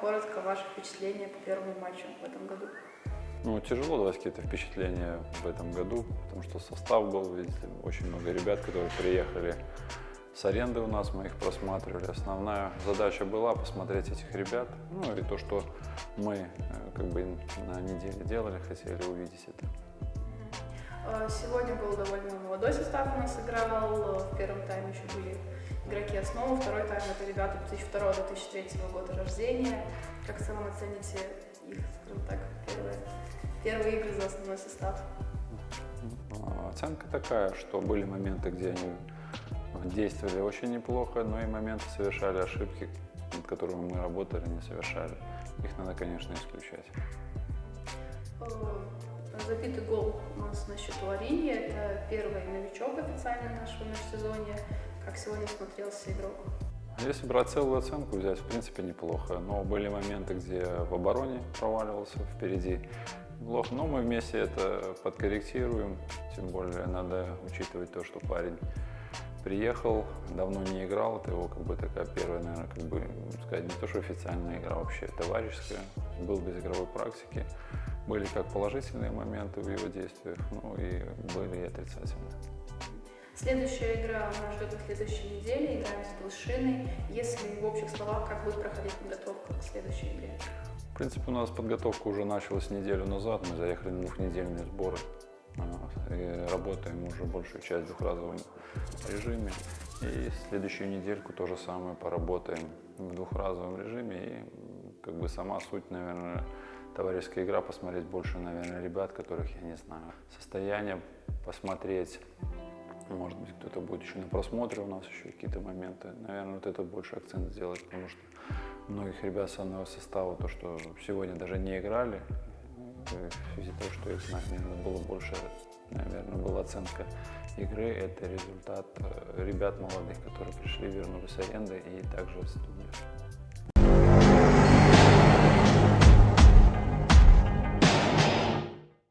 коротко ваши впечатления по первому матчу в этом году. Ну, тяжело давать какие-то впечатления в этом году, потому что состав был, видите, очень много ребят, которые приехали с аренды у нас, мы их просматривали. Основная задача была посмотреть этих ребят, ну и то, что мы э, как бы на неделе делали, хотели увидеть это. А, Сегодня был довольно молодой состав у нас играл. В первом тайме еще были игроки основы, второй тайм это ребята 2002-2003 года рождения. Как в целом оцените их, скажем так, первые, первые игры за основной состав? А, Оценка такая, что были моменты, где они действовали очень неплохо, но и моменты совершали ошибки, над которыми мы работали, не совершали. Их надо, конечно, исключать. Забитый гол у нас на счету Арине. Это первый новичок официально нашего межсезонья. Как сегодня смотрелся игрок? Если брать целую оценку взять, в принципе, неплохо. Но были моменты, где в обороне проваливался впереди. Плохо, но мы вместе это подкорректируем. Тем более надо учитывать то, что парень приехал, давно не играл. Это его как бы такая первая, наверное, как бы сказать, не то, что официальная игра, вообще товарищеская. Был без игровой практики. Были как положительные моменты в его действиях, ну и были и отрицательные. Следующая игра нас ждет на следующей неделе. Играем с Белшиной. Если в общих словах, как будет проходить подготовка к следующей игре? В принципе, у нас подготовка уже началась неделю назад. Мы заехали на двухнедельные сборы. А, и работаем уже большую часть в двухразовом режиме. И следующую недельку то же самое поработаем в двухразовом режиме. И как бы сама суть, наверное, товарищеская игра, посмотреть больше, наверное, ребят, которых я не знаю. Состояние посмотреть, может быть, кто-то будет еще на просмотре у нас еще какие-то моменты. Наверное, вот это больше акцент сделать, потому что многих ребят с состава, то, что сегодня даже не играли, в связи того, что их знать, наверное, было больше, наверное, была оценка игры. Это результат э, ребят молодых, которые пришли, вернулись с аренды и также